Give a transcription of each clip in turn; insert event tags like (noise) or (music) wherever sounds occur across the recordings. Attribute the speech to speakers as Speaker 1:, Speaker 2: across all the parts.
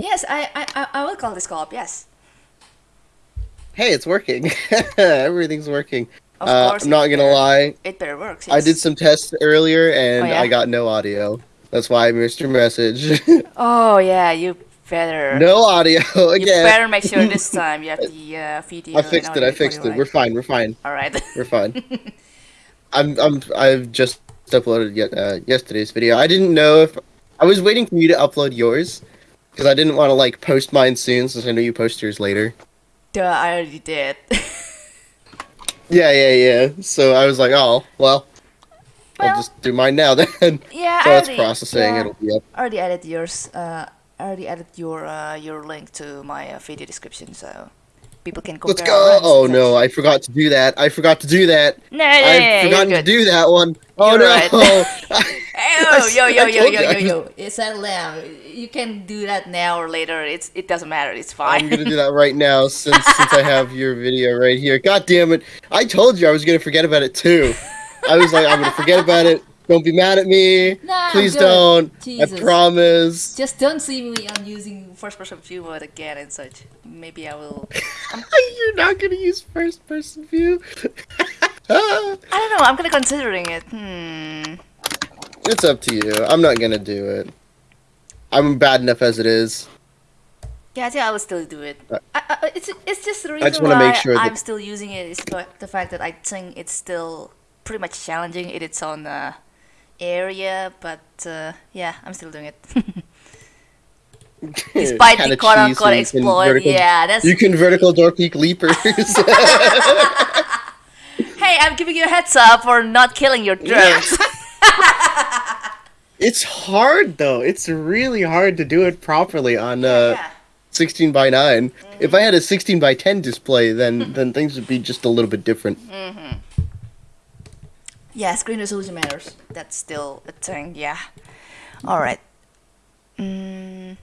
Speaker 1: Yes, I, I, I- I will call this co-op. Yes,
Speaker 2: Hey, it's working. (laughs) Everything's working.
Speaker 1: of
Speaker 2: Uh,
Speaker 1: course.
Speaker 2: I'm not gonna
Speaker 1: better-
Speaker 2: lie.
Speaker 1: It better work.
Speaker 2: I did some tests earlier and
Speaker 1: Oh, yeah?
Speaker 2: I got no audio. That's why I missed your message. (laughs)
Speaker 1: Oh yeah, you better.
Speaker 2: no audio (laughs) again.
Speaker 1: You better make sure this time you have the uh, video.
Speaker 2: I fixed it. I fixed it. We're fine. We're fine.
Speaker 1: All right.
Speaker 2: We're fine. I'm. I'm. I've just uploaded yet, uh, yesterday's video. I didn't know if I was waiting for you to upload yours because I didn't want to like post mine soon since I know you post yours later.
Speaker 1: Duh, I already did. (laughs)
Speaker 2: Yeah, yeah, yeah. So I was like, oh, well,
Speaker 1: Well-
Speaker 2: I'll just do mine now (laughs) then.
Speaker 1: yeah,
Speaker 2: so
Speaker 1: I already,
Speaker 2: processing.
Speaker 1: yeah,
Speaker 2: It'll be up.
Speaker 1: I already added yours. Uh, I already added your uh, your link to my uh, video description, so people can compare.
Speaker 2: Let's go. Oh no. I forgot to do that. I forgot to do that.
Speaker 1: No, no, no, no,
Speaker 2: I've
Speaker 1: you're
Speaker 2: forgotten to do that one. Oh
Speaker 1: You're
Speaker 2: no.
Speaker 1: right. (laughs) (laughs) Oh, yo, yo, yo, yo, yo, yo. It's down. You can do that now or later. It's it doesn't matter. It's fine.
Speaker 2: I'm gonna do that (laughs) right now since since I have your video right here. God damn it! I told you I was gonna forget about it too. I was like, I'm gonna forget about it. Don't be mad at me. Please
Speaker 1: good.
Speaker 2: don't.
Speaker 1: Jesus.
Speaker 2: I promise.
Speaker 1: Just don't see me on using first person view mode again and such. Maybe I will. (laughs)
Speaker 2: You're not gonna use first person view.
Speaker 1: I don't know. I'm gonna considering it. Hmm.
Speaker 2: It's up to you. I'm not gonna do it. I'm bad enough as it is.
Speaker 1: Yeah, I I will still do it.
Speaker 2: Uh,
Speaker 1: I, I, it's it's just the reason
Speaker 2: just wanna
Speaker 1: why
Speaker 2: make sure
Speaker 1: I'm still using it is the, fact that I think it's still pretty much challenging in its own uh, area. But uh, yeah, I'm still doing it. (laughs) Despite the quote unquote exploit, yeah, that's.
Speaker 2: You can vertical door peek leapers. (laughs)
Speaker 1: Hey, I'm giving you a heads up for not killing your drones. (laughs)
Speaker 2: it's hard though. It's really hard to do it properly on uh,
Speaker 1: yeah.
Speaker 2: 16 by 9. If I had a 16 by 10 display, then (laughs) then things would be just a little bit different.
Speaker 1: Yeah, screen resolution matters. That's still a thing. Yeah. All right. Mm,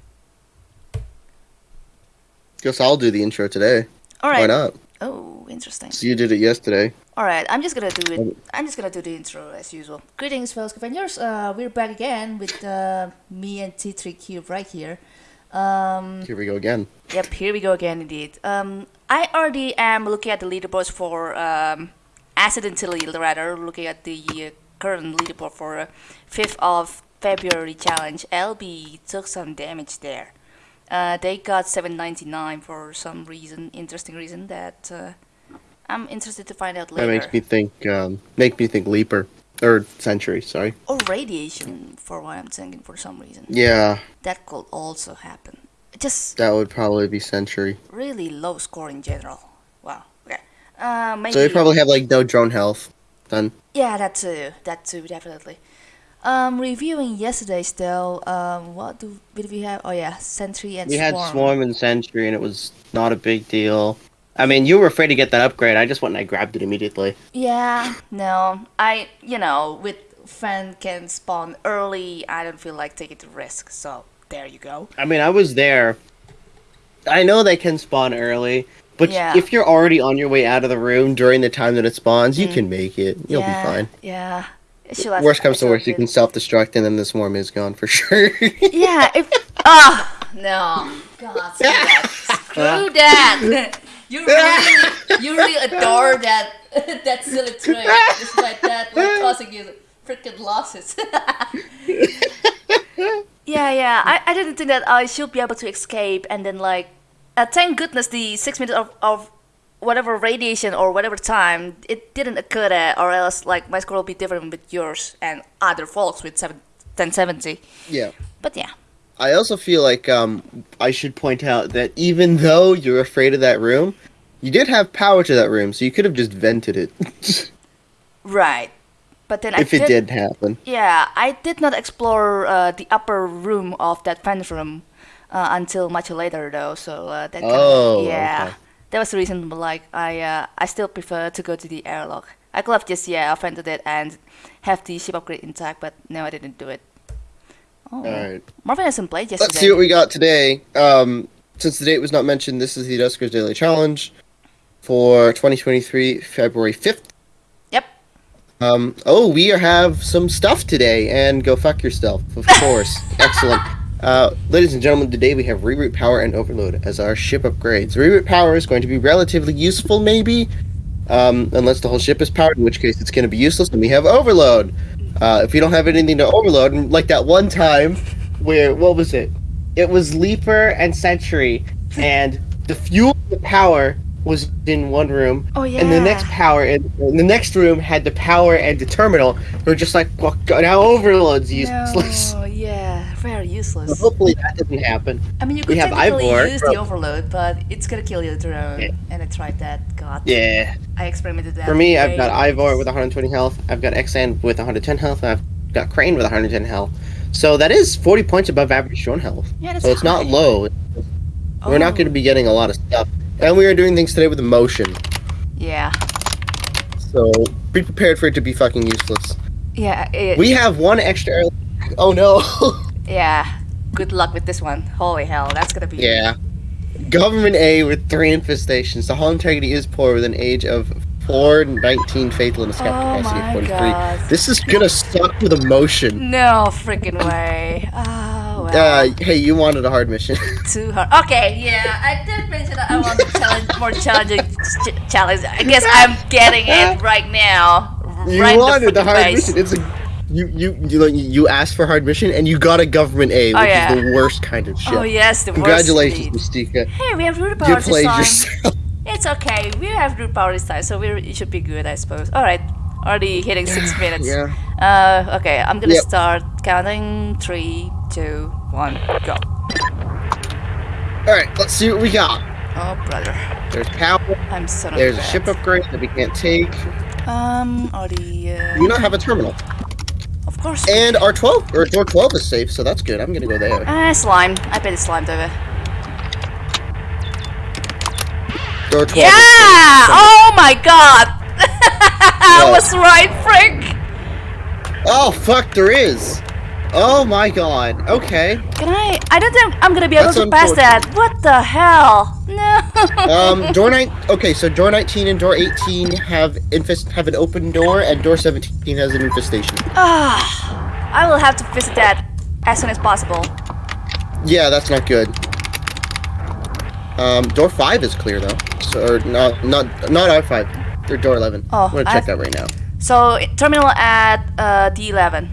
Speaker 2: Guess I'll do the intro today.
Speaker 1: all right.
Speaker 2: Why not?
Speaker 1: Oh, interesting.
Speaker 2: So you did it yesterday.
Speaker 1: All right, I'm just gonna do it. I'm just gonna do the intro as usual. Greetings, fellow scavengers. Uh, we're back again with uh, me and T3 Cube right here. Um,
Speaker 2: Here we go again.
Speaker 1: yep, here we go again, indeed. Um, I already am looking at the leaderboards for um, accidentally, rather looking at the uh, current leaderboard for uh, 5th of February challenge. LB took some damage there. Uh, they got 799 for some reason, interesting reason that uh, I'm interested to find out later.
Speaker 2: That makes me think. Um, make me think Leaper or Sentry. Sorry.
Speaker 1: or radiation for what I'm thinking for some reason.
Speaker 2: Yeah,
Speaker 1: That could also happen. Just
Speaker 2: that would probably be Sentry.
Speaker 1: really low score in general. Wow. Okay. Uh, maybe.
Speaker 2: So they probably have like no drone health. Then
Speaker 1: Yeah, that too. That too, definitely. Um, reviewing yesterday's though. Um, what do did we have? Oh yeah, Sentry and
Speaker 2: we
Speaker 1: Swarm.
Speaker 2: had Swarm and Sentry, and it was not a big deal. I mean, you were afraid to get that upgrade. I just went and I grabbed it immediately.
Speaker 1: Yeah, no, I you know with friend can spawn early. I don't feel like taking the risk. So there you go.
Speaker 2: I mean, I was there. I know they can spawn early, but
Speaker 1: Yeah.
Speaker 2: if you're already on your way out of the room during the time that it spawns, you can make it. You'll
Speaker 1: Mm. yeah,
Speaker 2: be fine.
Speaker 1: Yeah.
Speaker 2: Worst comes to worst, you can self-destruct, and then the swarm is gone for (laughs) sure.
Speaker 1: Yeah, if ah no, God, screw (laughs) that, screw that. (laughs) You really, (laughs) you really adore that (laughs) that silly trick, despite that like, (laughs) causing you freaking losses. yeah, yeah. I, I didn't think that I should be able to escape, and then like, uh, thank goodness the six minutes of, of whatever radiation or whatever time it didn't occur there, or else like my score will be different with yours and other folks with seven, 1070.
Speaker 2: yeah.
Speaker 1: But yeah.
Speaker 2: I also feel like um, I should point out that even though you're afraid of that room, you did have power to that room, so you could have just vented it (laughs)
Speaker 1: Right. But then I
Speaker 2: if it did happen.
Speaker 1: Yeah, I did not explore uh, the upper room of that vent room uh, until much later, though. So uh, that kind
Speaker 2: Oh,
Speaker 1: of, yeah,
Speaker 2: okay.
Speaker 1: that was the reason. But like, I uh, I still prefer to go to the airlock. I could have just yeah offended it and have the ship upgrade intact, but no, I didn't do it. Oh,
Speaker 2: Alright.
Speaker 1: Marvin hasn't played yesterday.
Speaker 2: Let's see what we got today. Um, since the date was not mentioned, this is the Duskers Daily Challenge for 2023, February 5th.
Speaker 1: Yep.
Speaker 2: Um, oh, we have some stuff today, and go fuck yourself, of (laughs) course. Excellent. Uh, ladies and gentlemen, today we have reroute power and overload as our ship upgrades. Reroute power is going to be relatively useful, maybe, um, unless the whole ship is powered, in which case it's going to be useless. And we have overload. Uh, if you don't have anything to overload, like that one time where what was it? It was Leaper and Sentry, and the fuel, the power was in one room,
Speaker 1: Oh yeah.
Speaker 2: and the next power in, in the next room had the power and the terminal. We're just like, well, now overload's useless.
Speaker 1: No, (laughs) yeah, very useless.
Speaker 2: Hopefully that doesn't happen.
Speaker 1: I mean, you
Speaker 2: we
Speaker 1: could
Speaker 2: have
Speaker 1: technically
Speaker 2: Ivor
Speaker 1: use
Speaker 2: from-
Speaker 1: the overload, but it's gonna kill your drone.
Speaker 2: Yeah.
Speaker 1: And I tried that. God.
Speaker 2: Yeah.
Speaker 1: I experimented that.
Speaker 2: For me, I've got Ivor with 120 health. I've got Xan with 110 health. And I've got Crane with 110 health. So that is 40 points above average drone health.
Speaker 1: Yeah, that's
Speaker 2: So it's not
Speaker 1: high.
Speaker 2: low. We're not
Speaker 1: Oh,
Speaker 2: going to be getting a lot of stuff. And we are doing things today with emotion.
Speaker 1: Yeah.
Speaker 2: So be prepared for it to be fucking useless.
Speaker 1: Yeah. It,
Speaker 2: We have one extra. air- Oh no. (laughs)
Speaker 1: yeah. Good luck with this one. Holy hell, that's gonna be.
Speaker 2: yeah. Government A with three infestations. The hull integrity is poor with an age of 419 fatal and a scrap
Speaker 1: Oh
Speaker 2: capacity of 43.
Speaker 1: god.
Speaker 2: This is gonna suck with emotion.
Speaker 1: No freaking way. Oh well.
Speaker 2: Uh, hey, you wanted a hard mission. (laughs)
Speaker 1: Too hard. Okay, yeah, I did mention that I want a challenge, more challenging ch- challenge. I guess I'm getting it (laughs) right now.
Speaker 2: you
Speaker 1: right
Speaker 2: wanted the
Speaker 1: freaking
Speaker 2: hard
Speaker 1: face.
Speaker 2: mission. It's a you you you like you asked for hard mission and you got a government A, which
Speaker 1: Oh, yeah.
Speaker 2: is the worst kind of shit.
Speaker 1: Oh yes, the
Speaker 2: Congratulations,
Speaker 1: worst lead.
Speaker 2: Mystica.
Speaker 1: Hey, we have root
Speaker 2: You
Speaker 1: power this
Speaker 2: played
Speaker 1: time.
Speaker 2: yourself. (laughs)
Speaker 1: It's okay. We have root power this time, so we it should be good, I suppose. All right, already hitting six (sighs) minutes.
Speaker 2: Yeah.
Speaker 1: Uh, okay, I'm gonna
Speaker 2: Yep.
Speaker 1: start counting. Three, two, one, go.
Speaker 2: All right, let's see what we got.
Speaker 1: Oh brother,
Speaker 2: There's power.
Speaker 1: I'm of
Speaker 2: There's a ship upgrade that we can't take.
Speaker 1: Um, already. Uh,
Speaker 2: We don't have a terminal.
Speaker 1: Course.
Speaker 2: And our 12 or door 12 is safe, so that's good. I'm gonna go there.
Speaker 1: Ah, slime. I bet it's slime over.
Speaker 2: Door 12.
Speaker 1: Yeah! Oh my god! (laughs) I was right, frick!
Speaker 2: Oh fuck, there is. Oh my god. Okay.
Speaker 1: Can I? I don't think I'm gonna be able
Speaker 2: That's
Speaker 1: to pass that. What the hell? No. (laughs)
Speaker 2: Um, door nine. Okay, so door 19 and door 18 have infest have an open door, and door 17 has an infestation.
Speaker 1: Ah, I will have to visit that as soon as possible.
Speaker 2: Yeah, that's not good. Um, door five is clear though. So or not not not R five. Or door 11.
Speaker 1: Oh,
Speaker 2: I'm gonna check that right now.
Speaker 1: So terminal at uh, D11.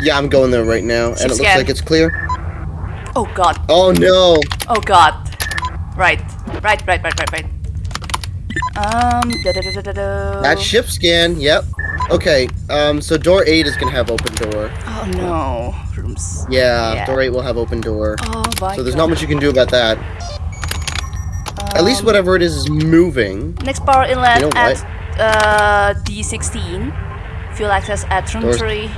Speaker 2: Yeah, I'm going there right now, and it looks like it's clear.
Speaker 1: Oh god.
Speaker 2: Oh no.
Speaker 1: Oh god. Right. Right. Right. Right. Right. Right. Um. Da, da, da, da, da, da.
Speaker 2: That ship scan. Yep. Okay. Um. So door eight is gonna have open door.
Speaker 1: Oh no. Rooms.
Speaker 2: Yeah.
Speaker 1: Yeah.
Speaker 2: Door eight will have open door.
Speaker 1: Oh my
Speaker 2: So there's
Speaker 1: god.
Speaker 2: not much you can do about that. At least
Speaker 1: Um,
Speaker 2: whatever it is is moving.
Speaker 1: Next power inlet
Speaker 2: You know
Speaker 1: at uh, D16. Fuel access at room
Speaker 2: Doors-
Speaker 1: 3.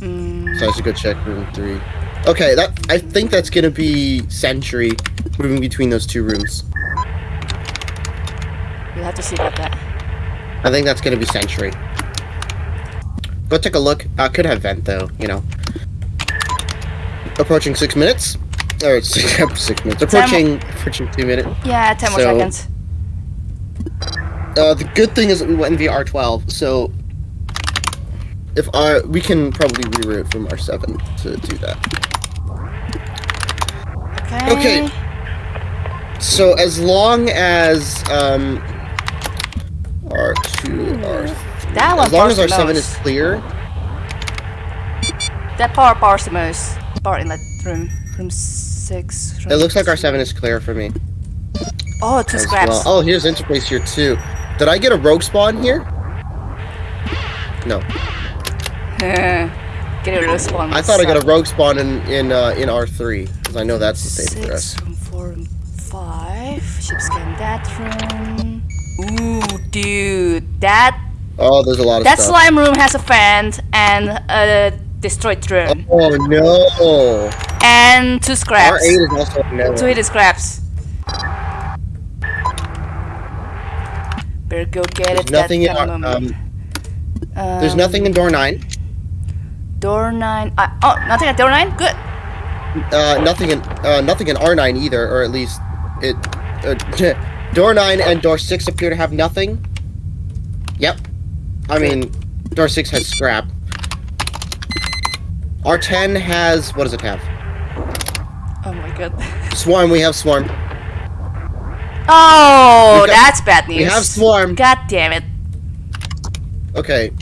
Speaker 1: Mm,
Speaker 2: So I should go check room three. Okay, that I think that's gonna be Sentry moving between those two rooms.
Speaker 1: You'll have to see about that.
Speaker 2: I think that's gonna be Sentry. Go take a look. Uh, could have vent though, you know. Approaching six minutes. Or six, (laughs) six minutes. Approaching approaching two minutes.
Speaker 1: Yeah, 10 more
Speaker 2: So-
Speaker 1: seconds.
Speaker 2: Uh, the good thing is that we went in via R12, so if our we can probably reroute from R7 to do that.
Speaker 1: Okay.
Speaker 2: Okay. So as long as um R2 R
Speaker 1: That one
Speaker 2: as long as
Speaker 1: the
Speaker 2: R7 is clear,
Speaker 1: That power powers the most. Power inlet room. Room 6. Room
Speaker 2: it looks like R7 is clear for me.
Speaker 1: Oh, two
Speaker 2: as
Speaker 1: scraps.
Speaker 2: well. Oh, here's interface here too. Did I get a rogue spawn here? No, (laughs)
Speaker 1: Get a response.
Speaker 2: I thought I got a rogue spawn in in uh, in R3 because I know that's the same for us.
Speaker 1: Six, room four, room five. Ship scan that room. Ooh, dude, that
Speaker 2: Oh, there's a lot of
Speaker 1: that
Speaker 2: stuff.
Speaker 1: slime room has a fan and a destroyed drone
Speaker 2: Oh no!
Speaker 1: and two scraps.
Speaker 2: R8 is also a no.
Speaker 1: Two hidden scraps. Better go get
Speaker 2: There's
Speaker 1: it.
Speaker 2: nothing in
Speaker 1: that
Speaker 2: our,
Speaker 1: kind
Speaker 2: um. There's
Speaker 1: Um,
Speaker 2: nothing in door nine.
Speaker 1: Door nine. Uh, oh, nothing at door nine. Good.
Speaker 2: Uh, nothing in uh, nothing in R nine either, or at least it. Uh, (laughs) door nine and door six appear to have nothing. Yep. I mean, door six has scrap. R10 has what does it have?
Speaker 1: Oh my god.
Speaker 2: Swarm. We have swarm.
Speaker 1: Oh,
Speaker 2: got-
Speaker 1: that's bad news.
Speaker 2: We have swarm.
Speaker 1: God damn it.
Speaker 2: Okay,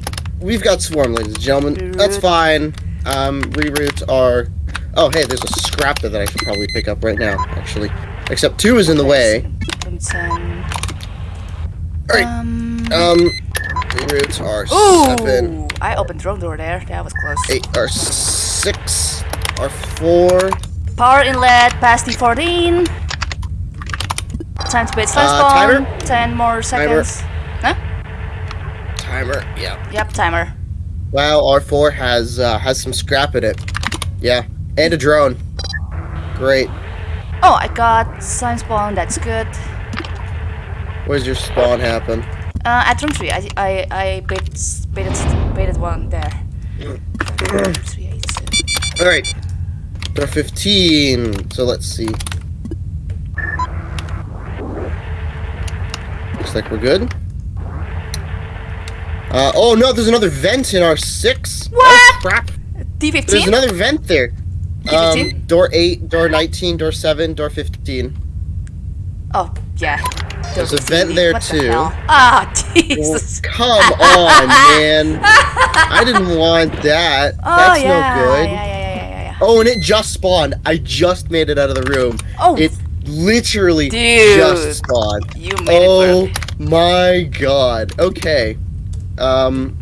Speaker 2: we've got swarm, ladies and gentlemen. That's fine. Um, reroutes are. Oh, hey, there's a scrapper that I should probably pick up right now. Actually, except two is in the way. Alright.
Speaker 1: Um,
Speaker 2: Um, reroutes are
Speaker 1: ooh,
Speaker 2: seven,
Speaker 1: I opened the wrong door there. That was close.
Speaker 2: eight are six, are four.
Speaker 1: Power inlet past D14. Time to bait slash
Speaker 2: Uh,
Speaker 1: bomb.
Speaker 2: timer?
Speaker 1: 10 more seconds. Huh?
Speaker 2: Timer. Yeah.
Speaker 1: Yep, timer.
Speaker 2: Wow, R4 has uh, has some scrap in it. Yeah, and a drone. Great.
Speaker 1: Oh, I got science bomb. That's good.
Speaker 2: Where's your spawn happen?
Speaker 1: Uh, at room 3, I, I, I bait, baited, baited one there. (clears throat) Room three, eight, seven.
Speaker 2: All right. Door 15. So let's see. Looks like we're good. Uh, oh no, there's another vent in our six. Oh
Speaker 1: What?
Speaker 2: crap! There's
Speaker 1: D15?
Speaker 2: There's another vent there. Um, door 8, door 19, door 7, door 15.
Speaker 1: Oh, yeah.
Speaker 2: There's a vent there,
Speaker 1: What
Speaker 2: too.
Speaker 1: Ah,
Speaker 2: Oh, (laughs)
Speaker 1: Jesus.
Speaker 2: come on, man. (laughs) I didn't want that.
Speaker 1: Oh,
Speaker 2: That's
Speaker 1: yeah.
Speaker 2: no good.
Speaker 1: Yeah, yeah, yeah, yeah, yeah.
Speaker 2: Oh, and it just spawned. I just made it out of the room.
Speaker 1: Oh,
Speaker 2: It literally
Speaker 1: Dude.
Speaker 2: just spawned.
Speaker 1: you made
Speaker 2: Oh
Speaker 1: it work.
Speaker 2: my god. Okay. Um,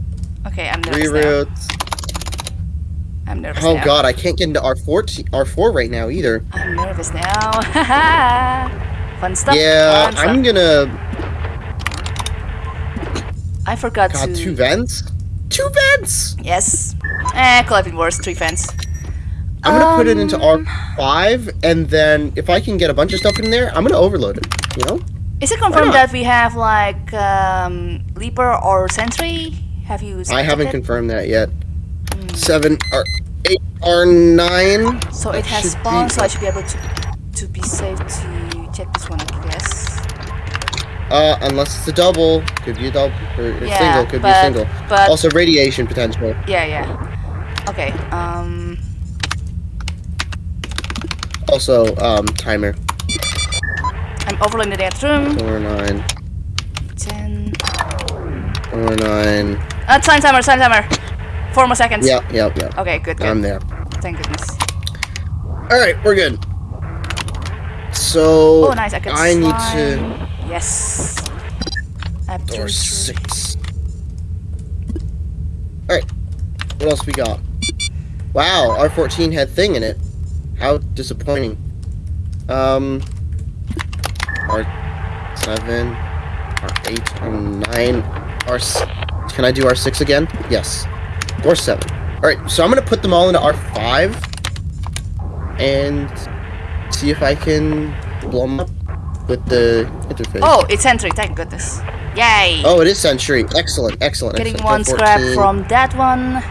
Speaker 1: Okay, I'm nervous now. I'm nervous
Speaker 2: Oh
Speaker 1: now.
Speaker 2: god, I can't get into R4, R4 right now either.
Speaker 1: I'm nervous now. (laughs) Fun stuff.
Speaker 2: Yeah,
Speaker 1: fun stuff.
Speaker 2: I'm gonna.
Speaker 1: I forgot
Speaker 2: God,
Speaker 1: to.
Speaker 2: two vents? Two vents!
Speaker 1: Yes. Eh, could have been worse. Three vents.
Speaker 2: I'm gonna put it into
Speaker 1: Um,
Speaker 2: R5, and then if I can get a bunch of stuff in there, I'm gonna overload it. You know?
Speaker 1: Is it confirmed that we have like um, Leaper or Sentry? Have you?
Speaker 2: I haven't
Speaker 1: it?
Speaker 2: confirmed that yet. Seven or eight or nine.
Speaker 1: So it has spawned, so I should be able to to be safe to check this one, I guess.
Speaker 2: Uh, unless it's a double, could be a double or,
Speaker 1: Yeah,
Speaker 2: single, could be a single.
Speaker 1: but-
Speaker 2: also radiation potential.
Speaker 1: Yeah, yeah. Okay. Um.
Speaker 2: Also, um, timer.
Speaker 1: I'm overloading the next room.
Speaker 2: Four nine,
Speaker 1: Ten.
Speaker 2: four nine.
Speaker 1: Uh, time timer, time timer. Four more seconds.
Speaker 2: Yeah, yeah, yeah.
Speaker 1: Okay, good, good.
Speaker 2: I'm there.
Speaker 1: Thank goodness.
Speaker 2: All right, we're good. So
Speaker 1: Oh, nice. I can
Speaker 2: I need to
Speaker 1: Yes.
Speaker 2: Door six. All right, what else we got? Wow, R14 had thing in it. How disappointing. Um, R7, R8, R9, R. Can I do R6 again? Yes. Or 7. Alright, so I'm gonna put them all into R5 and see if I can blow them up with the interface.
Speaker 1: Oh, it's Sentry. Thank goodness. Yay.
Speaker 2: Oh, it is Sentry. Excellent, excellent.
Speaker 1: Getting
Speaker 2: excellent.
Speaker 1: one scrap from that one.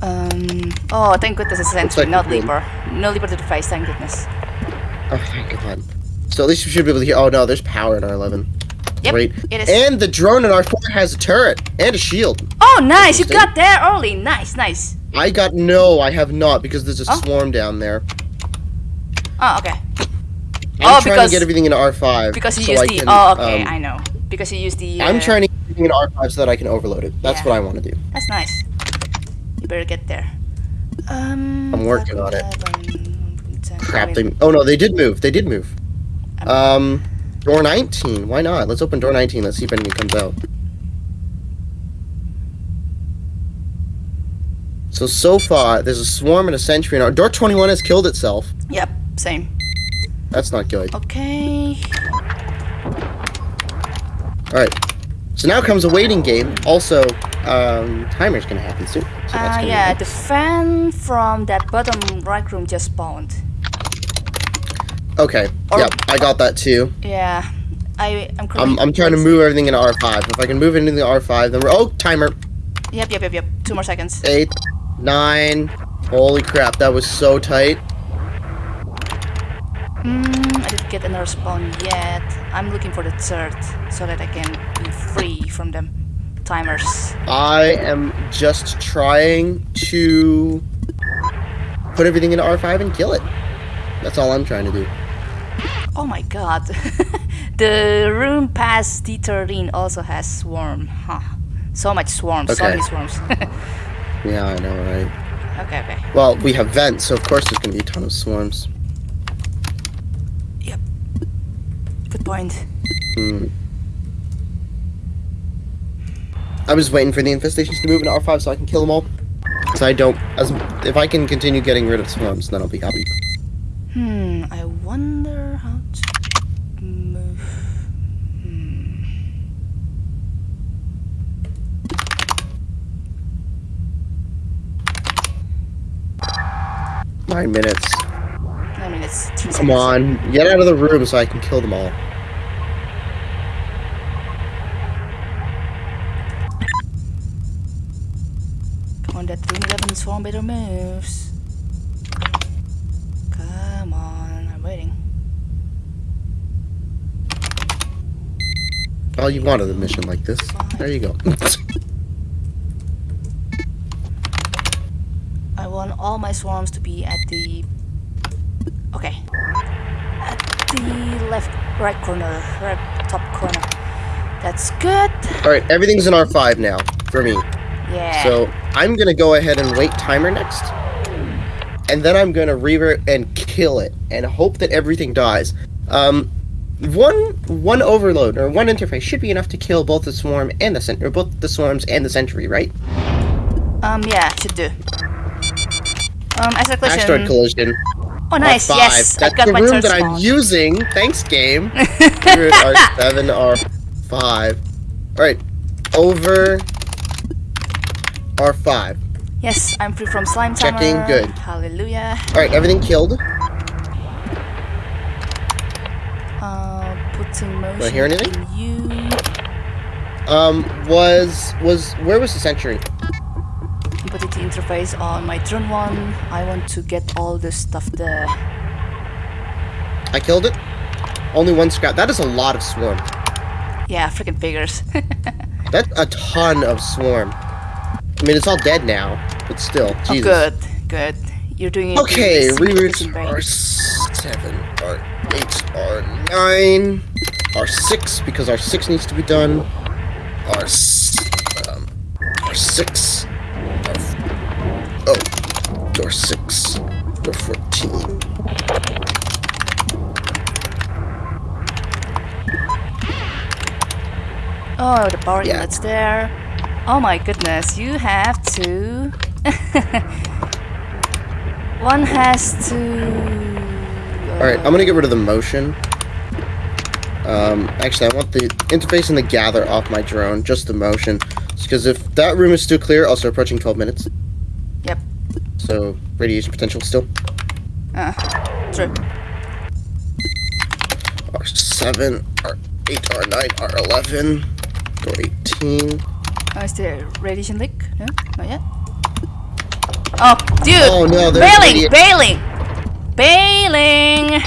Speaker 1: Um. Oh, thank goodness it's Sentry,
Speaker 2: like
Speaker 1: not. Leaper. No Leaper to the face. Thank goodness.
Speaker 2: Oh, thank God. So at least we should be able to hear. Oh no, there's power in R11.
Speaker 1: Yep,
Speaker 2: Great.
Speaker 1: it is.
Speaker 2: And the drone in R4 has a turret and a shield.
Speaker 1: Oh, nice! You got there early. Nice, nice.
Speaker 2: I got no, I have not because there's a
Speaker 1: Oh.
Speaker 2: swarm down there.
Speaker 1: Oh, okay.
Speaker 2: I'm
Speaker 1: Oh,
Speaker 2: trying
Speaker 1: because-
Speaker 2: to get everything into R5.
Speaker 1: Because you
Speaker 2: so
Speaker 1: use the.
Speaker 2: can,
Speaker 1: oh, okay.
Speaker 2: um,
Speaker 1: I know. Because you use the.
Speaker 2: I'm
Speaker 1: uh,
Speaker 2: trying to get everything into R5 so that I can overload it. That's
Speaker 1: Yeah.
Speaker 2: what I want to do.
Speaker 1: That's nice. You better get there. Um.
Speaker 2: I'm working on it. Crap. They, oh no, they did move. They did move.
Speaker 1: I'm-
Speaker 2: Um, door 19. Why not? Let's open door 19. Let's see if anything comes out. So so far, there's a swarm and a sentry in our door 21 has killed itself.
Speaker 1: Yep. Same.
Speaker 2: That's not good.
Speaker 1: Okay.
Speaker 2: All right. So now comes a waiting game. Also, um, timer's gonna happen soon. So
Speaker 1: Uh, yeah, the fan from that bottom right room just spawned.
Speaker 2: Okay.
Speaker 1: Or-
Speaker 2: yep, I got that too.
Speaker 1: Yeah, I I'm.
Speaker 2: I'm, I'm trying to move everything into R5. If I can move it into the R5, then we're oh timer
Speaker 1: Yep, yep, yep, yep. Two more seconds.
Speaker 2: eight, nine. Holy crap, that was so tight.
Speaker 1: Mm, I didn't get another spawn yet. I'm looking for the third so that I can be free from them. timers.
Speaker 2: I am just trying to put everything into R5 and kill it. That's all I'm trying to do.
Speaker 1: Oh my god. (laughs) the room past D13 also has swarm. Huh. So much swarms. So many swarms. (laughs)
Speaker 2: Yeah, I know, right?
Speaker 1: okay, okay.
Speaker 2: Well, we have vents, so of course there's gonna be a ton of swarms.
Speaker 1: Yep. Good point.
Speaker 2: Hmm. I was waiting for the infestations to move into R5 so I can kill them all. So I don't, as if I can continue getting rid of swarms, then I'll be happy.
Speaker 1: Hmm, I wonder how to move. Hmm.
Speaker 2: Nine minutes.
Speaker 1: It's two
Speaker 2: Come
Speaker 1: seconds.
Speaker 2: on, get out of the room so I can kill them all.
Speaker 1: Come on, that Room 11 swarm better moves. Come on, I'm waiting.
Speaker 2: Oh, you wanted a mission like this. There you go. (laughs)
Speaker 1: I want all my swarms to be at the. Okay. At the left, right corner, right top corner. That's good.
Speaker 2: Alright, everything's in R5 now, for me.
Speaker 1: Yeah.
Speaker 2: So, I'm gonna go ahead and wait timer next. And then I'm gonna revert and kill it, and hope that everything dies. Um, one one overload, or one interface, should be enough to kill both the swarm and the cent- or both the swarms and the sentry, right?
Speaker 1: um, yeah, should do. Um, as a
Speaker 2: Asteroid collision.
Speaker 1: Oh, nice.
Speaker 2: R5.
Speaker 1: Yes,
Speaker 2: That's the
Speaker 1: my
Speaker 2: room that I'm using. Thanks, game. (laughs) Here are seven R five. Alright. Over R five.
Speaker 1: Yes, I'm free from slime timer.
Speaker 2: Checking, good.
Speaker 1: Hallelujah.
Speaker 2: Alright, everything killed.
Speaker 1: Uh, putting motion.
Speaker 2: Do I hear anything?
Speaker 1: You.
Speaker 2: Um, was was where was the sentry?
Speaker 1: Put it interface on my turn one. I want to get all the stuff there.
Speaker 2: I killed it. Only one scrap. That is a lot of swarm.
Speaker 1: Yeah, freaking figures. (laughs)
Speaker 2: That's a ton of swarm. I mean, it's all dead now, but still. Jesus.
Speaker 1: oh, good, good. You're doing it.
Speaker 2: Okay, reroutes are
Speaker 1: right?
Speaker 2: seven, are eight, are nine, are six because our six needs to be done. S- um, are six, are f- oh, door six, door fourteen.
Speaker 1: Oh, the power
Speaker 2: Yeah.
Speaker 1: inlet's there. Oh my goodness, you have to. (laughs) One has to.
Speaker 2: All right, I'm gonna get rid of the motion. Um, actually, I want the interface and the gather off my drone, just the motion, because if that room is still clear, also approaching 12 minutes.
Speaker 1: Yep.
Speaker 2: So radiation potential still.
Speaker 1: Uh, true.
Speaker 2: R7, R8, R9, R11, R18.
Speaker 1: Oh, is there radiation leak? No, not yet. Oh, dude!
Speaker 2: Oh, no, there's
Speaker 1: bailing, bailing, bailing.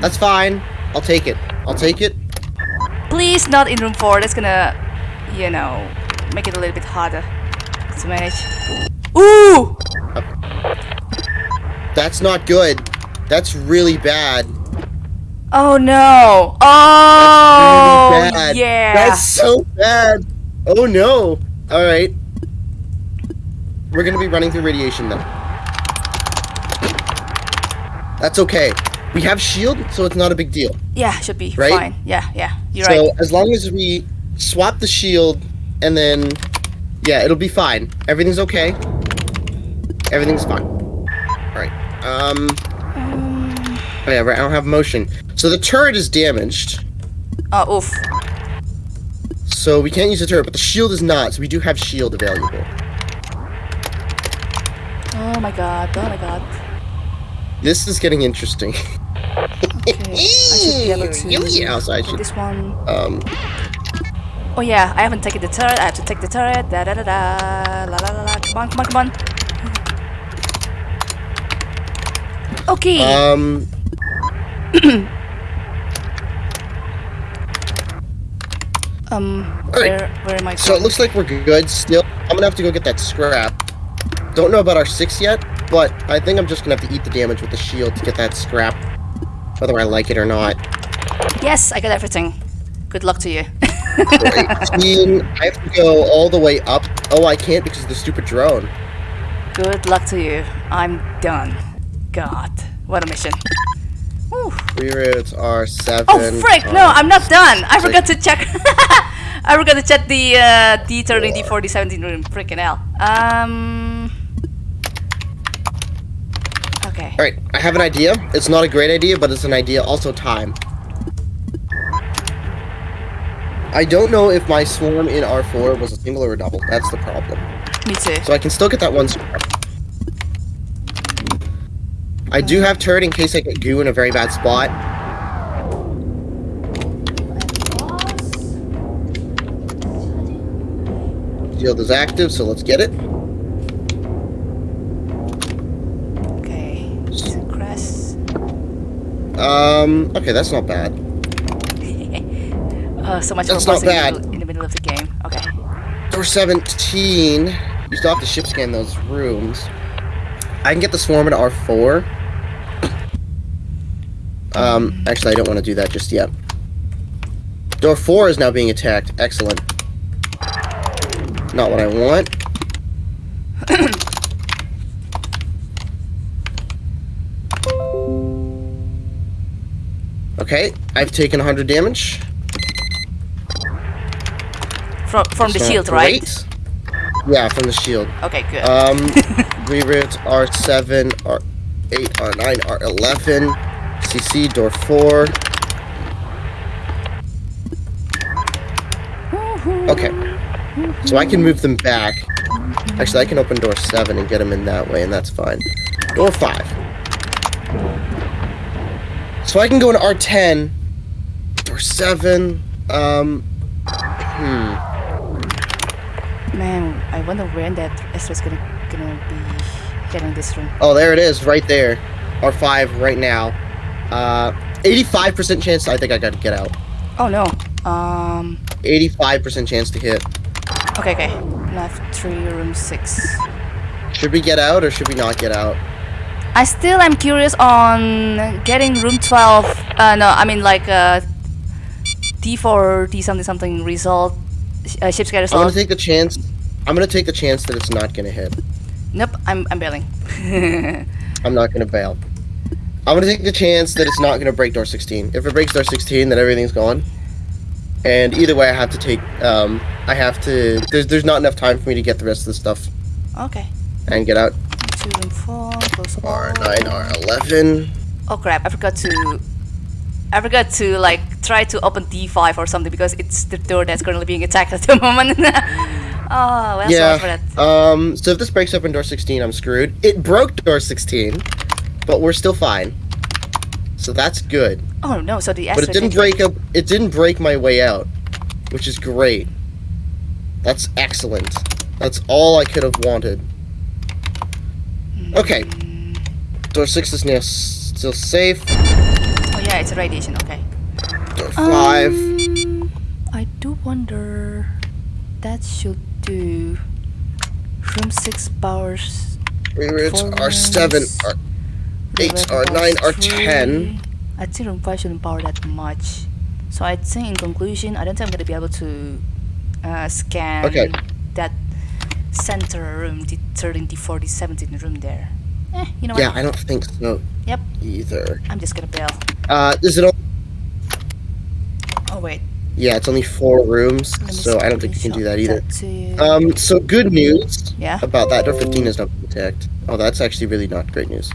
Speaker 2: That's fine. I'll take it. I'll take it.
Speaker 1: Please, not in room four. That's gonna, you know, make it a little bit harder to manage. Ooh!
Speaker 2: Uh, that's not good. That's really bad.
Speaker 1: Oh no! Oh
Speaker 2: really bad.
Speaker 1: yeah!
Speaker 2: That's so bad. Oh no. All right. We're gonna be running through radiation then. That's okay. We have shield, so it's not a big deal.
Speaker 1: yeah, should be
Speaker 2: Right?
Speaker 1: fine. Yeah, yeah, you're
Speaker 2: so
Speaker 1: right.
Speaker 2: So as long as we swap the shield, and then yeah, it'll be fine. Everything's okay. Everything's fine. All right. Um. Oh yeah, right. I don't have motion. So the turret is damaged.
Speaker 1: Oh, oof.
Speaker 2: So we can't use the turret, but the shield is not, so we do have shield available.
Speaker 1: Oh my god, oh my god.
Speaker 2: This is getting interesting.
Speaker 1: Okay, I should be able to
Speaker 2: Yeah, so I
Speaker 1: this one.
Speaker 2: Um,
Speaker 1: Oh yeah, I haven't taken the turret. I have to take the turret. Da da da da. La la la la. Come on, come on, come on. (laughs) Okay.
Speaker 2: um, (clears throat)
Speaker 1: Um,
Speaker 2: Alright,
Speaker 1: where, where am I
Speaker 2: So it looks like we're good still. I'm gonna have to go get that scrap. Don't know about our six yet, but I think I'm just gonna have to eat the damage with the shield to get that scrap. Whether I like it or not.
Speaker 1: Yes, I got everything. Good luck to you.
Speaker 2: For 18, I have to go all the way up. Oh, I can't because of the stupid drone.
Speaker 1: Good luck to you. I'm done. God, what a mission. Whew.
Speaker 2: Reroutes are seven.
Speaker 1: Oh frick! No, I'm not done. I forgot to check. (laughs) I forgot to check the uh, D30, D40, 17 room. Freaking hell. Um. Okay.
Speaker 2: Alright, I have an idea. It's not a great idea, but it's an idea. Also, time. I don't know if my swarm in R4 was a single or a double. That's the problem.
Speaker 1: Me too.
Speaker 2: So I can still get that one scrap. I do have turret in case I get goo in a very bad spot. Shield is active, so let's get it. Um, okay, that's not bad.
Speaker 1: Uh, (laughs) so much
Speaker 2: That's
Speaker 1: for
Speaker 2: not
Speaker 1: pausing in the
Speaker 2: bad.
Speaker 1: middle- in the middle of the game. Okay.
Speaker 2: Door 17. You still have to ship scan those rooms. I can get the swarm at R4. Um, actually, I don't want to do that just yet. Door 4 is now being attacked. Excellent. Not what I want. Okay, I've taken 100 damage.
Speaker 1: From from the
Speaker 2: It's not
Speaker 1: shield, right?
Speaker 2: great. Yeah, from the shield.
Speaker 1: Okay, good.
Speaker 2: Um, reroutes R7, R8, R9, R11, CC, door 4. Okay. So I can move them back. Actually, I can open door 7 and get them in that way, and that's fine. Door 5. So I can go in R10, or 7, um, hmm.
Speaker 1: Man, I wonder when that Estra's gonna gonna be getting this room.
Speaker 2: Oh, there it is, right there. R5 right now. Uh, 85% chance I think I gotta get out.
Speaker 1: Oh no. Um.
Speaker 2: 85% chance to hit.
Speaker 1: Okay, okay. Left three, room six.
Speaker 2: Should we get out or should we not get out?
Speaker 1: I still am curious on getting room 12. Uh, no, I mean like uh, D4, D something something result. Uh, ship scatter
Speaker 2: I'm gonna take the chance. I'm gonna take the chance that it's not gonna hit.
Speaker 1: Nope, I'm I'm bailing. (laughs)
Speaker 2: I'm not gonna bail. I'm gonna take the chance that it's not gonna break door 16. If it breaks door 16, then everything's gone. And either way, I have to take. Um, I have to. There's there's not enough time for me to get the rest of the stuff
Speaker 1: okay.
Speaker 2: and get out.
Speaker 1: Two room four. Close.
Speaker 2: R9, R11.
Speaker 1: Oh crap! I forgot to. I forgot to like try to open D5 or something because it's the door that's currently being attacked at the (laughs) moment. (laughs) oh well, sorry for
Speaker 2: Yeah.
Speaker 1: that.
Speaker 2: Um. So if this breaks open door 16, I'm screwed. It broke door 16, but we're still fine. So that's good.
Speaker 1: Oh no! So the
Speaker 2: But it didn't break up. It didn't break my way out, which is great. That's excellent. That's all I could have wanted. Okay. Door six is now still safe.
Speaker 1: Oh yeah, it's a radiation. Okay.
Speaker 2: Door five.
Speaker 1: Um, I do wonder. That should do. Room six powers.
Speaker 2: Reroutes
Speaker 1: four
Speaker 2: are seven.
Speaker 1: rooms.
Speaker 2: Are
Speaker 1: room
Speaker 2: eight.
Speaker 1: eleven
Speaker 2: Are nine. Are ten.
Speaker 1: I think room five shouldn't power that much. So I think in conclusion, I don't think I'm gonna be able to uh, scan
Speaker 2: Okay.
Speaker 1: that center room, the 13, the 40, 17 room there. Eh, you know what?
Speaker 2: Yeah, I don't think so.
Speaker 1: Yep.
Speaker 2: Either.
Speaker 1: I'm just gonna bail.
Speaker 2: Uh, is it? All-
Speaker 1: Oh wait.
Speaker 2: yeah, it's only four rooms, so I don't think you can do that either.
Speaker 1: you.
Speaker 2: Um, so good news
Speaker 1: yeah.
Speaker 2: about that. Door 15 is not attacked. Oh, that's actually really not great news.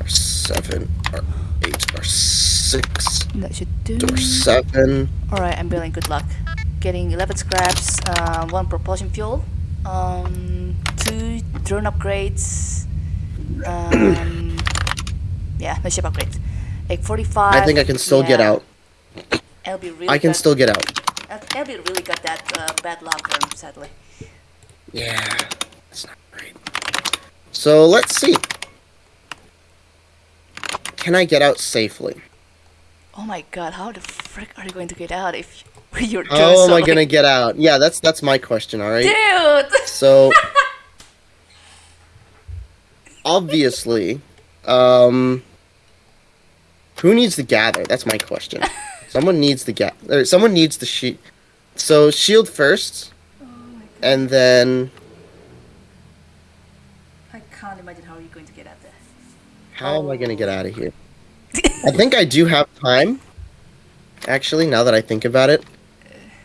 Speaker 2: Or 7, or 8, or 6,
Speaker 1: That should do.
Speaker 2: door 7.
Speaker 1: Alright, I'm bailing. Good luck. Getting 11 scraps, uh, 1 propulsion fuel, um, 2 drone upgrades, um, (coughs) yeah, no ship upgrades. Like 45.
Speaker 2: I think I can still get
Speaker 1: yeah.
Speaker 2: out.
Speaker 1: LB really
Speaker 2: I can
Speaker 1: got,
Speaker 2: still get out.
Speaker 1: LB really got that uh, bad luck, um, sadly.
Speaker 2: Yeah, that's not great. So let's see. Can I get out safely?
Speaker 1: Oh my god, how the frick are you going to get out if (laughs) You're
Speaker 2: How am I gonna get out? Yeah, that's that's my question. All right.
Speaker 1: Dude!
Speaker 2: So (laughs) obviously, um, who needs to gather? That's my question. (laughs) Someone needs to get, or someone needs to sheet. So shield first, and then
Speaker 1: I can't imagine how you're going to get out there.
Speaker 2: how am I gonna get out of here? I think I do have time. Actually, now that I think about it,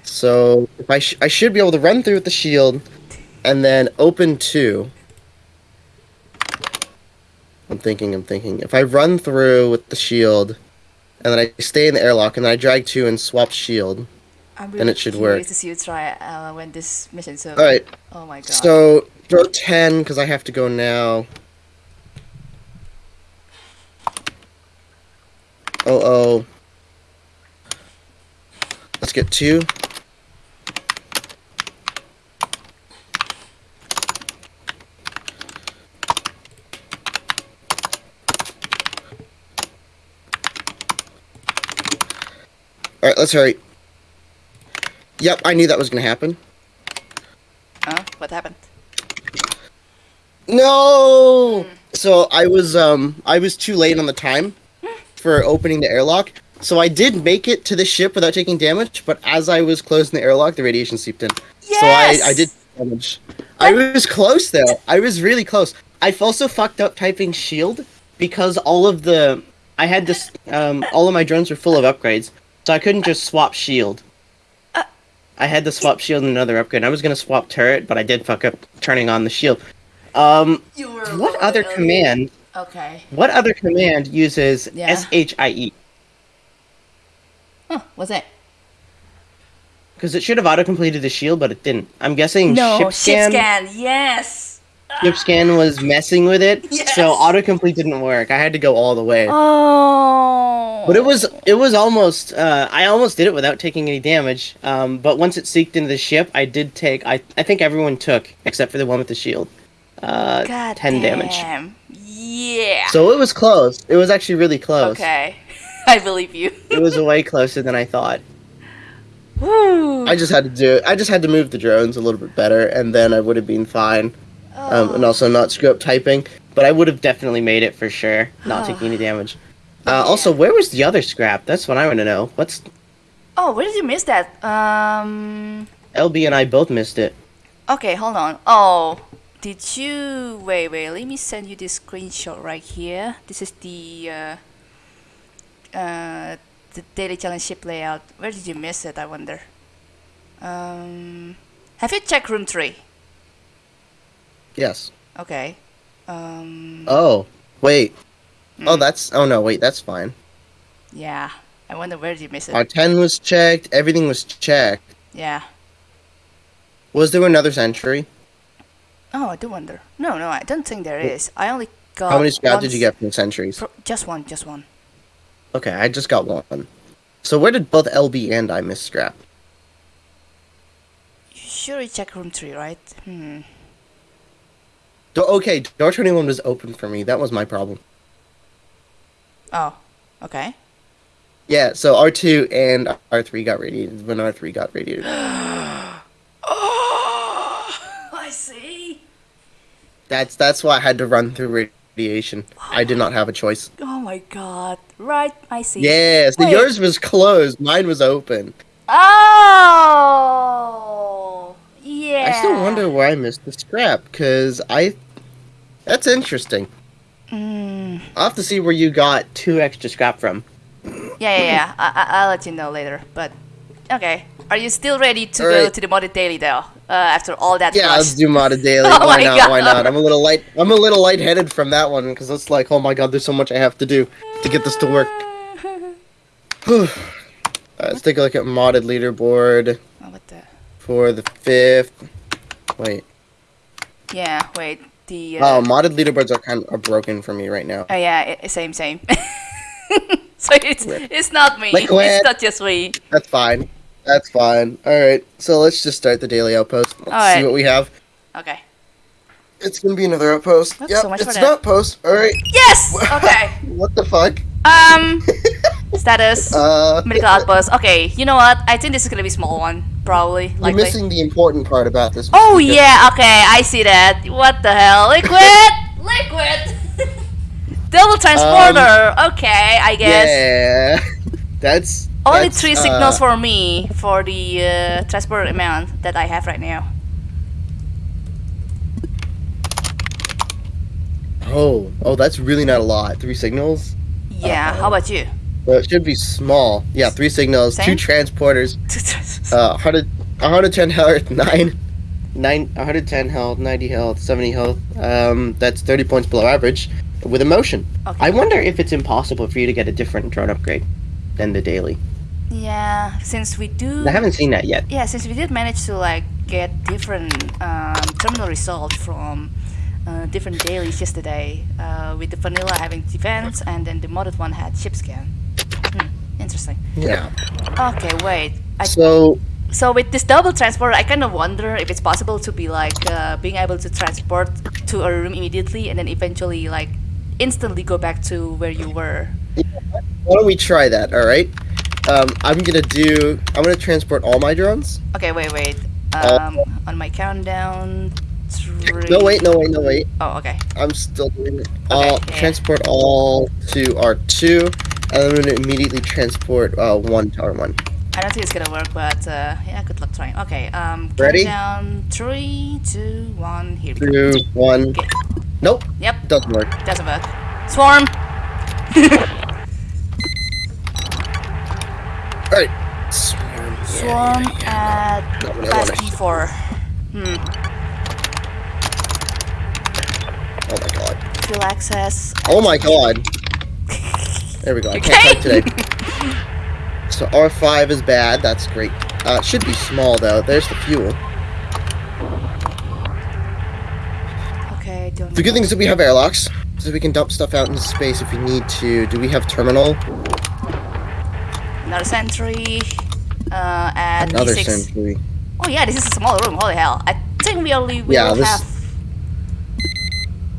Speaker 2: so if I sh- I should be able to run through with the shield, and then open two. I'm thinking. I'm thinking. If I run through with the shield, and then I stay in the airlock, and then I drag two and swap shield.
Speaker 1: I'm
Speaker 2: Then
Speaker 1: really
Speaker 2: it should work.
Speaker 1: to see you try uh, when this mission's over.
Speaker 2: All right.
Speaker 1: Oh my god.
Speaker 2: So throw ten because I have to go now. Oh oh. Let's get two. All right, let's hurry. Yep, I knew that was gonna happen.
Speaker 1: Huh? What happened?
Speaker 2: No. So I was um I was too late on the time for opening the airlock. So I did make it to the ship without taking damage, but as I was closing the airlock, the radiation seeped in. Yes! So I, I did damage. I was close though. I was really close. I also fucked up typing shield because all of the I had this um all of my drones were full of upgrades, so I couldn't just swap shield. I had to swap shield and another upgrade. I was gonna swap turret, but I did fuck up turning on the shield. Um, what other
Speaker 1: early.
Speaker 2: command?
Speaker 1: Okay.
Speaker 2: What other command uses
Speaker 1: Yeah.
Speaker 2: S H I E?
Speaker 1: Huh, what's that?
Speaker 2: Because it should have auto completed the shield, but it didn't. I'm guessing
Speaker 1: No,
Speaker 2: ship scan.
Speaker 1: scan. Yes.
Speaker 2: Ship scan was messing with it,
Speaker 1: Yes.
Speaker 2: so autocomplete didn't work. I had to go all the way.
Speaker 1: Oh.
Speaker 2: But it was it was almost uh, I almost did it without taking any damage. Um, but once it seeked into the ship, I did take I I think everyone took except for the one with the shield. Uh,
Speaker 1: God
Speaker 2: ten damage.
Speaker 1: Yeah.
Speaker 2: So it was close. It was actually really close.
Speaker 1: okay. (laughs) I believe you.
Speaker 2: It was way closer than I thought.
Speaker 1: Woo.
Speaker 2: I just had to do it. I just had to move the drones a little bit better, and then I would have been fine. Um,
Speaker 1: Oh.
Speaker 2: and also not screw up typing. But I would have definitely made it for sure, not taking any damage. (laughs) Uh, Also, where was the other scrap? That's what I want to know. What's
Speaker 1: Oh, where did you miss that? Um.
Speaker 2: LB and I both missed it.
Speaker 1: Okay, hold on. Oh, did you wait? Wait, let me send you this screenshot right here. This is the uh, uh, the daily challenge ship layout. Where did you miss it? I wonder. Um, have you checked room three?
Speaker 2: Yes.
Speaker 1: Okay. Um,
Speaker 2: Oh, wait. Oh,
Speaker 1: mm,
Speaker 2: that's. Oh no, wait. That's fine.
Speaker 1: yeah. I wonder where did you miss it?
Speaker 2: Our ten was checked. Everything was checked.
Speaker 1: yeah.
Speaker 2: Was there another sentry?
Speaker 1: Oh, I do wonder. No, no, I don't think there is. I only got.
Speaker 2: How many scrap did you get from sentries?
Speaker 1: pro- Just one, just one.
Speaker 2: Okay, I just got one. So where did both LB and I miss scrap?
Speaker 1: You sure you check room three, right? Hmm.
Speaker 2: Do- okay, door twenty one was open for me. That was my problem.
Speaker 1: Oh, okay.
Speaker 2: Yeah, so R two and R three got radiated when R three got radiated. (gasps)
Speaker 1: Oh, I see.
Speaker 2: That's that's why I had to run through radiation. I did not have a choice.
Speaker 1: Oh my god. Right, I see.
Speaker 2: Yeah, so
Speaker 1: Wait.
Speaker 2: yours was closed, mine was open.
Speaker 1: Oh, yeah.
Speaker 2: I I missed the scrap, cause I. That's interesting.
Speaker 1: Mm.
Speaker 2: I'll have to see where you got two extra scrap from.
Speaker 1: Yeah, yeah, yeah. I, I, I'll let you know later. But okay, are you still ready to
Speaker 2: All
Speaker 1: go
Speaker 2: right.
Speaker 1: to the modded daily though? Uh, after all that
Speaker 2: Yeah,
Speaker 1: rush?
Speaker 2: let's do modded (laughs) daily.
Speaker 1: Oh
Speaker 2: why not? Why not? I'm a little light. I'm a little lightheaded from that one because it's like, oh my god, there's so much I have to do to get this to work. (laughs) Alright, let's take a look at modded leaderboard
Speaker 1: Oh, what the?
Speaker 2: for the fifth. Wait.
Speaker 1: Yeah, wait. The. Uh,
Speaker 2: Oh, modded leaderboards are kind of are broken for me right now.
Speaker 1: oh yeah, i same, same. (laughs) so it's
Speaker 2: Rip.
Speaker 1: it's not me.
Speaker 2: Liquid.
Speaker 1: It's not just me.
Speaker 2: That's fine. That's fine. All right. So let's just start the daily outpost. Let's
Speaker 1: right.
Speaker 2: see what we have.
Speaker 1: Okay.
Speaker 2: It's gonna be another outpost.
Speaker 1: That's
Speaker 2: yep,
Speaker 1: so much
Speaker 2: it's an outpost. All right.
Speaker 1: Yes. (laughs) Okay.
Speaker 2: What the fuck?
Speaker 1: Um. (laughs) Status.
Speaker 2: Uh,
Speaker 1: Medical outpost. Okay, you know what? I think this is gonna be a small one, probably.
Speaker 2: You're
Speaker 1: Likely.
Speaker 2: missing the important part about this.
Speaker 1: Oh yeah, okay, I see that. What the hell? Liquid! (laughs) Liquid! (laughs) Double transporter! okay, I guess.
Speaker 2: Yeah, (laughs) that's
Speaker 1: Only
Speaker 2: that's,
Speaker 1: three
Speaker 2: uh,
Speaker 1: signals for me for the uh, transport amount that I have right now.
Speaker 2: Oh, oh, that's really not a lot. Three signals.
Speaker 1: Yeah,
Speaker 2: Uh-oh.
Speaker 1: how about you?
Speaker 2: Well, it should be small. Yeah, three signals,
Speaker 1: Same? (laughs)
Speaker 2: two transporters, uh, 100, 110 health, (laughs) nine, nine, 110 health, 90 health, 70 health. Um, that's 30 points below average with emotion.
Speaker 1: okay.
Speaker 2: I wonder if it's impossible for you to get a different drone upgrade than the daily.
Speaker 1: yeah, since we do.
Speaker 2: I haven't seen that yet.
Speaker 1: Yeah, since we did manage to like get different um, terminal results from uh, different dailies yesterday, uh, with the vanilla having defense and then the modded one had ship scan. Interesting.
Speaker 2: Yeah.
Speaker 1: Okay, wait. I,
Speaker 2: So
Speaker 1: so with this double transport, I kind of wonder if it's possible to be like uh, being able to transport to a room immediately and then eventually like instantly go back to where you were.
Speaker 2: why don't we try that? All right. Um, I'm gonna do. I'm gonna transport all my drones.
Speaker 1: Okay, wait, wait.
Speaker 2: Uh,
Speaker 1: Um, on my countdown, three.
Speaker 2: No wait, no wait, no wait.
Speaker 1: Oh, okay.
Speaker 2: I'm still doing it. All
Speaker 1: yeah.
Speaker 2: transport all to R2, and I'm gonna immediately transport uh, one to R1.
Speaker 1: I don't think it's gonna work, but uh, yeah, good luck trying. Okay, um,
Speaker 2: Ready?
Speaker 1: Down three, two, one. Here we go.
Speaker 2: Two, one.
Speaker 1: Okay.
Speaker 2: Nope,
Speaker 1: Yep,
Speaker 2: doesn't work.
Speaker 1: doesn't work. Swarm. (laughs)
Speaker 2: All right. Swarm.
Speaker 1: Swarm at
Speaker 2: Not what I
Speaker 1: class
Speaker 2: wanted.
Speaker 1: D4. Hmm.
Speaker 2: Oh my god.
Speaker 1: Full access.
Speaker 2: Oh my god. There we go. I can't
Speaker 1: Okay.
Speaker 2: type today. (laughs) So R5 is bad. That's great. Uh, it should be small though. There's the fuel.
Speaker 1: Okay, don't.
Speaker 2: The good thing is that we have airlocks, so we can dump stuff out into space if we need to. Do we have terminal?
Speaker 1: Another sentry. Uh, at
Speaker 2: Another
Speaker 1: D6.
Speaker 2: sentry.
Speaker 1: Oh yeah, this is a small room. Holy hell! I think we only will
Speaker 2: Yeah, this-
Speaker 1: have.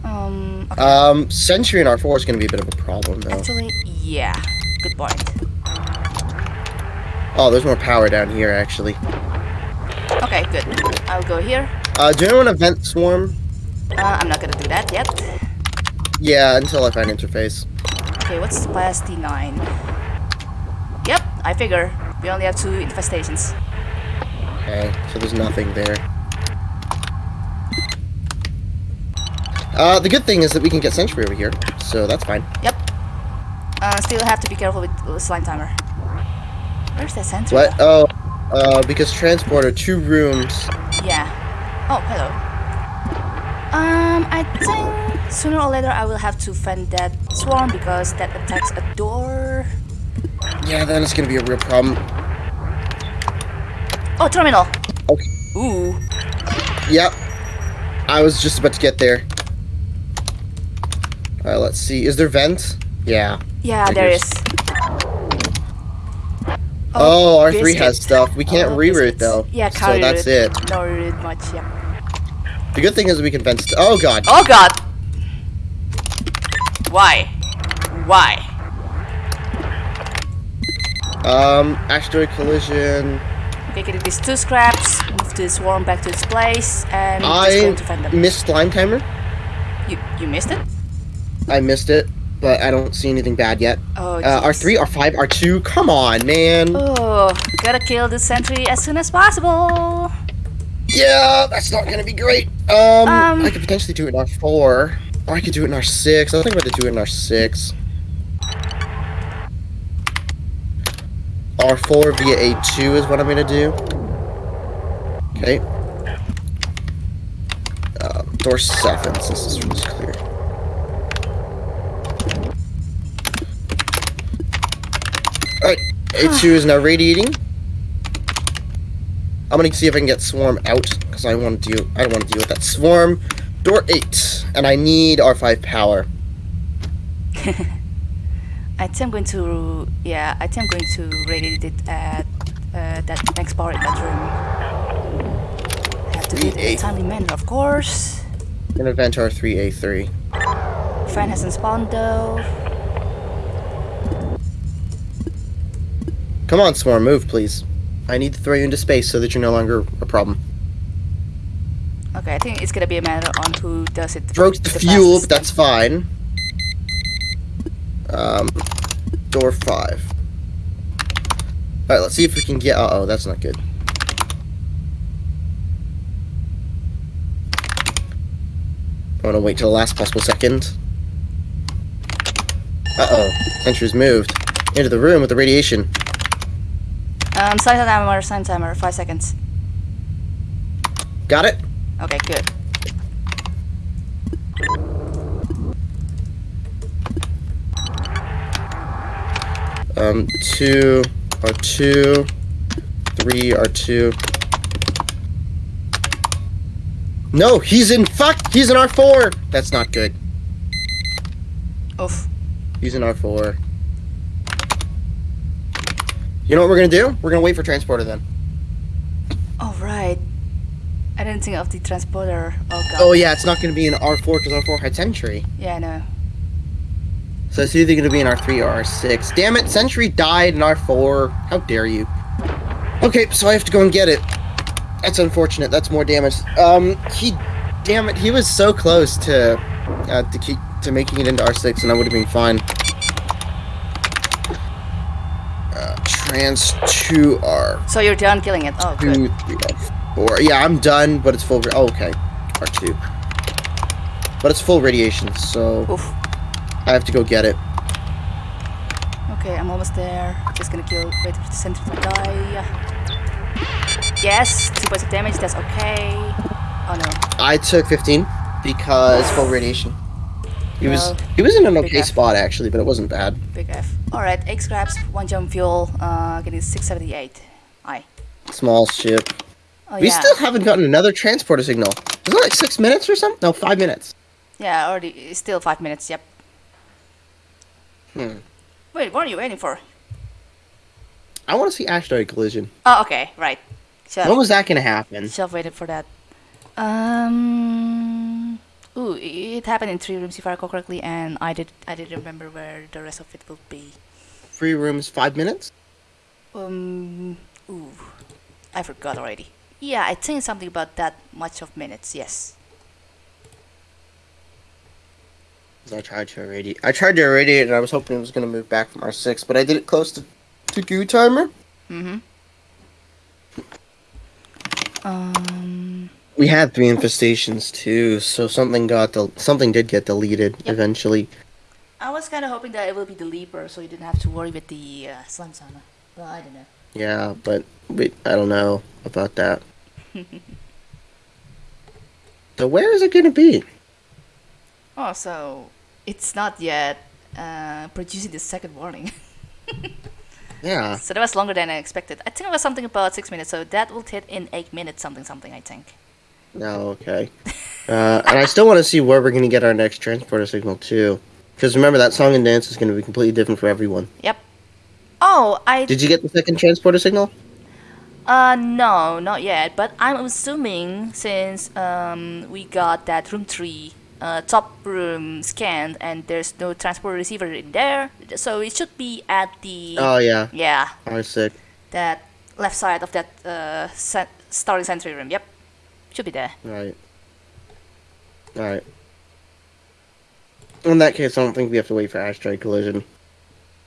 Speaker 1: Um. Okay.
Speaker 2: Um, sentry in R4 is going to be a bit of a problem though.
Speaker 1: Actually, yeah. Good point.
Speaker 2: Oh, there's more power down here actually.
Speaker 1: Okay, good. I'll go here.
Speaker 2: Uh, do you want to vent swarm?
Speaker 1: Uh, I'm not gonna do that yet.
Speaker 2: Yeah, until I find interface.
Speaker 1: Okay, what's class D9? Yep, I figure. We only have two infestations.
Speaker 2: Okay, so there's nothing there. Uh, the good thing is that we can get sentry over here, so that's fine.
Speaker 1: Yep. Uh, still have to be careful with the slime timer. Where's that sentry?
Speaker 2: What? Oh, uh, because transporter, two rooms.
Speaker 1: Yeah. Oh, hello. Um, I think sooner or later I will have to fend that swarm because that attacks a door.
Speaker 2: Yeah, then it's gonna be a real problem.
Speaker 1: Oh, terminal.
Speaker 2: Okay.
Speaker 1: Ooh.
Speaker 2: Yep. I was just about to get there. Alright, let's see. Is there vent? Yeah.
Speaker 1: Yeah, there is.
Speaker 2: Oh, R3
Speaker 1: biscuit.
Speaker 2: has stuff. We can't
Speaker 1: Oh,
Speaker 2: reroute though.
Speaker 1: Yeah,
Speaker 2: so that's it.
Speaker 1: No reroute much, yeah.
Speaker 2: The good thing is we can vent. Oh god.
Speaker 1: Oh god! Why? Why?
Speaker 2: Um, asteroid collision.
Speaker 1: Okay, get these two scraps, move this swarm back to its place, and just
Speaker 2: I
Speaker 1: going to fend them.
Speaker 2: missed slime timer.
Speaker 1: You, you missed it?
Speaker 2: I missed it, but I don't see anything bad yet.
Speaker 1: Oh,
Speaker 2: Uh. R3, R5, R2. Come on, man.
Speaker 1: Oh, gotta kill this sentry as soon as possible.
Speaker 2: Yeah, that's not gonna be great. Um,
Speaker 1: Um,
Speaker 2: I could potentially do it in R4, or I could do it in R6. I think I'm gonna do it in R6. R4 via A2 is what I'm gonna do. Okay. Uh, door 7, since this room's clear. A2 is (sighs) now radiating. I'm gonna see if I can get Swarm out, because I want to deal I don't want to deal with that Swarm. Door 8, and I need R5 power. (laughs)
Speaker 1: I think I'm going to, yeah, I think I'm going to radiate it at uh, that next bar in that room. I have to do it in a timely manner, of course.
Speaker 2: I'm gonna vent R3, A3.
Speaker 1: Fan hasn't spawned though.
Speaker 2: Come on, Swarm, move, please. I need to throw you into space so that you're no longer a problem.
Speaker 1: Okay, I think it's gonna be a matter on who does it.
Speaker 2: Broke the,
Speaker 1: the
Speaker 2: fuel, but that's fine. Um, door five. Alright, let's see if we can get. Uh oh, that's not good. I want to wait till the last possible second. Uh oh, Sentry's moved into the room with the radiation.
Speaker 1: Um, sign timer, sign timer, five seconds.
Speaker 2: Got it?
Speaker 1: Okay, good.
Speaker 2: Um, two are two, three are two. No, he's in fuck. He's in R four. That's not good.
Speaker 1: Oof.
Speaker 2: He's in R four. You know what we're gonna do? We're gonna wait for transporter then.
Speaker 1: All right. I didn't think of the transporter. Oh god.
Speaker 2: Oh yeah, it's not gonna be in R four because R four had Sentry.
Speaker 1: Yeah, I know.
Speaker 2: So it's either gonna be in R three or R six. Damn it, Sentry died in R four. How dare you? Okay, so I have to go and get it. That's unfortunate. That's more damage. Um, he, damn it, he was so close to, uh, to keep to making it into R six, and I would have been fine. Uh, trans two R
Speaker 1: So you're done killing it. Oh, good.
Speaker 2: three four. Yeah, I'm done, but it's full. Oh, okay, R two. But it's full radiation, so
Speaker 1: Oof.
Speaker 2: I have to go get it.
Speaker 1: Okay, I'm almost there. Just gonna kill. Wait for the sentry to die. Yes, two points of damage. That's okay. Oh no.
Speaker 2: I took 15 because full radiation. He was he was in an okay
Speaker 1: F.
Speaker 2: spot actually, but it wasn't bad.
Speaker 1: Big F. Alright, 8 scraps, 1 jump fuel, uh, getting 678. I.
Speaker 2: Small ship.
Speaker 1: Oh
Speaker 2: we
Speaker 1: yeah.
Speaker 2: still haven't gotten another transporter signal. Is it like six minutes or something? No, five minutes.
Speaker 1: Yeah, already. Still 5 minutes, yep.
Speaker 2: Hmm.
Speaker 1: Wait, what are you waiting for?
Speaker 2: I want to see asteroid collision.
Speaker 1: Oh, okay, right. Should
Speaker 2: When was that gonna happen?
Speaker 1: have waited for that. Um. Ooh, it happened in three rooms if I recall correctly, and I did I didn't remember where the rest of it will be.
Speaker 2: Three rooms five minutes.
Speaker 1: Um. Ooh, I forgot already. Yeah, I think something about that much of minutes. Yes.
Speaker 2: I tried to irradiate. I tried to irradiate, and I was hoping it was gonna move back from R six, but I did it close to to goo timer.
Speaker 1: Mm-hmm. Um.
Speaker 2: We had three infestations too, so something got del- something did get deleted
Speaker 1: Yep.
Speaker 2: eventually.
Speaker 1: I was kind of hoping that it will be the Leaper, so you didn't have to worry with the uh, Slime Sauna. But I don't know.
Speaker 2: Yeah, but we, I don't know about that. (laughs) so where is it gonna be?
Speaker 1: Oh, so it's not yet uh, producing the second warning. (laughs)
Speaker 2: Yeah.
Speaker 1: so that was longer than I expected. I think it was something about six minutes, so that will hit in eight minutes, something, something. I think.
Speaker 2: No, okay. Uh, and I still want to see where we're gonna get our next transporter signal too, because remember that song and dance is gonna be completely different for everyone.
Speaker 1: Yep. Oh, I
Speaker 2: Did you get the second transporter signal?
Speaker 1: uh no, not yet. But I'm assuming since um we got that room three uh, top room scanned and there's no transporter receiver in there, so it should be at the
Speaker 2: Oh yeah,
Speaker 1: yeah
Speaker 2: I sick.
Speaker 1: that left side of that uh starting sentry room. Yep, should be there.
Speaker 2: Right. All right. In that case, I don't think we have to wait for asteroid collision.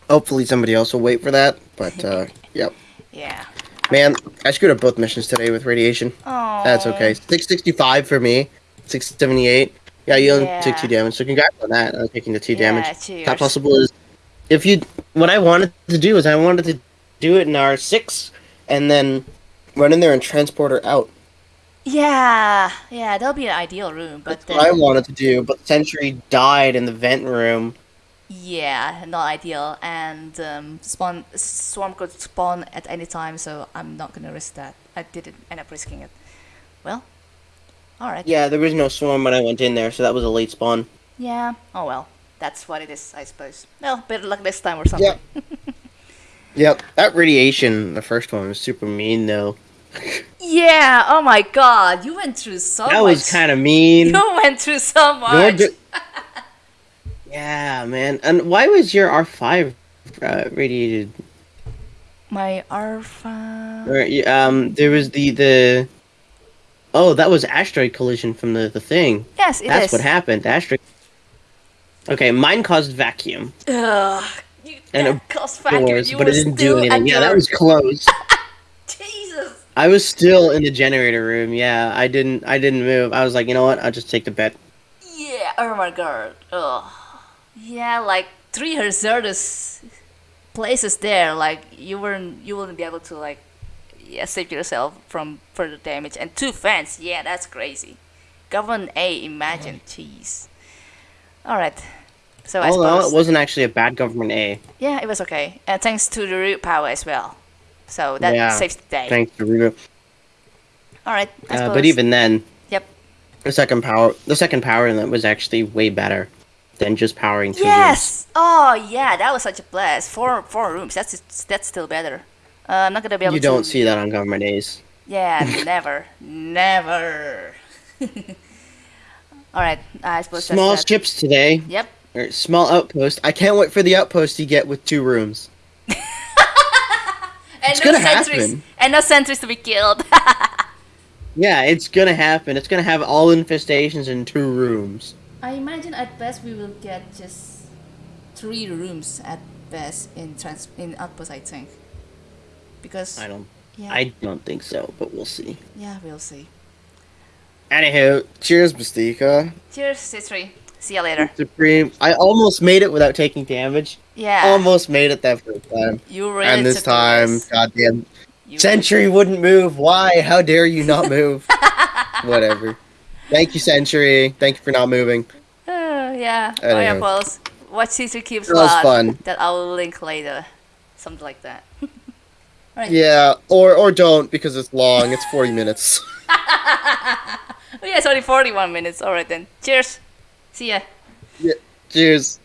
Speaker 2: Hopefully, somebody else will wait for that. But uh, (laughs) yep.
Speaker 1: Yeah.
Speaker 2: Man, I screwed up both missions today with radiation.
Speaker 1: Oh.
Speaker 2: That's okay. 665 for me. 678. Yeah, you only
Speaker 1: Yeah.
Speaker 2: took two damage, so congrats on that. Uh, taking the two
Speaker 1: Yeah,
Speaker 2: damage.
Speaker 1: cheers.
Speaker 2: Top possible is if you. What I wanted to do is I wanted to do it in our six, and then run in there and transport her out.
Speaker 1: Yeah, yeah, that'll be an ideal room, but
Speaker 2: That's what I wanted to do, but Sentry died in the vent room.
Speaker 1: yeah, not ideal, and um, spawn swarm could spawn at any time, so I'm not gonna risk that. I didn't end up risking it. Well, all right.
Speaker 2: Yeah, there was no swarm when I went in there, so that was a late spawn.
Speaker 1: Yeah. Oh well, that's what it is, I suppose. Well, better luck this time or something.
Speaker 2: Yep. (laughs) Yep, that radiation, the first one was super mean though.
Speaker 1: Yeah. Oh my God, you went through so much
Speaker 2: that
Speaker 1: much.
Speaker 2: was kind of mean.
Speaker 1: You went through so much. (laughs)
Speaker 2: yeah, man. And why was your R5 uh, radiated?
Speaker 1: My.
Speaker 3: Or, y- um, there was the the. Oh, that was asteroid collision from the the thing.
Speaker 1: Yes, it
Speaker 3: That's
Speaker 1: is.
Speaker 3: what happened. The asteroid. Okay, mine caused vacuum
Speaker 1: Ugh, you,
Speaker 3: And a
Speaker 1: cost factor.
Speaker 3: doors,
Speaker 1: You
Speaker 3: but it didn't do anything. Yeah, that was close. (laughs)
Speaker 1: Jesus.
Speaker 3: I was still in the generator room. Yeah, I didn't. I didn't move. I was like, you know what? I'll just take the bet.
Speaker 1: Yeah. Oh my god. Ugh. Yeah, like three hazardous places there. Like you weren't, you wouldn't be able to like, yeah, save yourself from further damage. And two fans. Yeah, that's crazy. Government A. Imagine. Jeez. All right. So I
Speaker 3: Oh no,
Speaker 1: suppose.
Speaker 3: it wasn't actually a bad government A.
Speaker 1: Yeah, it was okay. And thanks to the root power as well. So that
Speaker 3: Yeah,
Speaker 1: saves the day.
Speaker 3: Thanks to
Speaker 1: All right.
Speaker 3: Uh, but even then,
Speaker 1: Yep.
Speaker 3: the second power, the second power in that was actually way better than just powering two rooms.
Speaker 1: Yes. Oh yeah, that was such a blast. Four four rooms. That's that's still better. Uh, I'm not gonna be able
Speaker 3: You
Speaker 1: to.
Speaker 3: don't see that on government days.
Speaker 1: Yeah, (laughs) never, never. (laughs) All right, I suppose
Speaker 3: Small ships today,
Speaker 1: Yep.
Speaker 3: or small outpost.
Speaker 2: I can't wait for the outpost you get with two rooms.
Speaker 1: And
Speaker 2: It's
Speaker 1: no
Speaker 2: gonna
Speaker 1: sentries.
Speaker 2: happen.
Speaker 1: And no sentries to be killed. (laughs)
Speaker 3: Yeah, it's gonna happen. It's gonna have all infestations in two rooms.
Speaker 1: I imagine at best we will get just three rooms at best in trans in outpost. I think. Because
Speaker 3: I don't.
Speaker 1: yeah,
Speaker 3: I don't think so, but we'll see.
Speaker 1: yeah, we'll see.
Speaker 3: Anywho,
Speaker 2: Cheers, Mystica.
Speaker 1: Cheers, Citri. See you later.
Speaker 2: Supreme. I almost made it without taking damage.
Speaker 1: Yeah.
Speaker 2: Almost made it that first time.
Speaker 1: You really
Speaker 2: and this time,
Speaker 1: risk.
Speaker 2: goddamn,
Speaker 1: You-
Speaker 2: Sentry wouldn't move. Why? How dare you not move? (laughs) Whatever. Thank you, Sentry. Thank you for not moving.
Speaker 1: Uh, (sighs) yeah. Oh yeah, Pulse. Watch Caesar Keeps
Speaker 2: That was fun.
Speaker 1: That I will link later. Something like that. (laughs) Alright.
Speaker 2: Yeah, or or don't because it's long. It's forty minutes. (laughs)
Speaker 1: Oh yeah, it's only 41 minutes. Alright then. Cheers. See ya. Yeah.
Speaker 2: Cheers.